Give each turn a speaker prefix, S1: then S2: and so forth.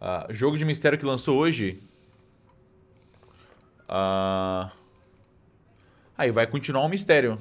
S1: Uh, jogo de mistério que lançou hoje. Uh... Aí vai continuar um mistério.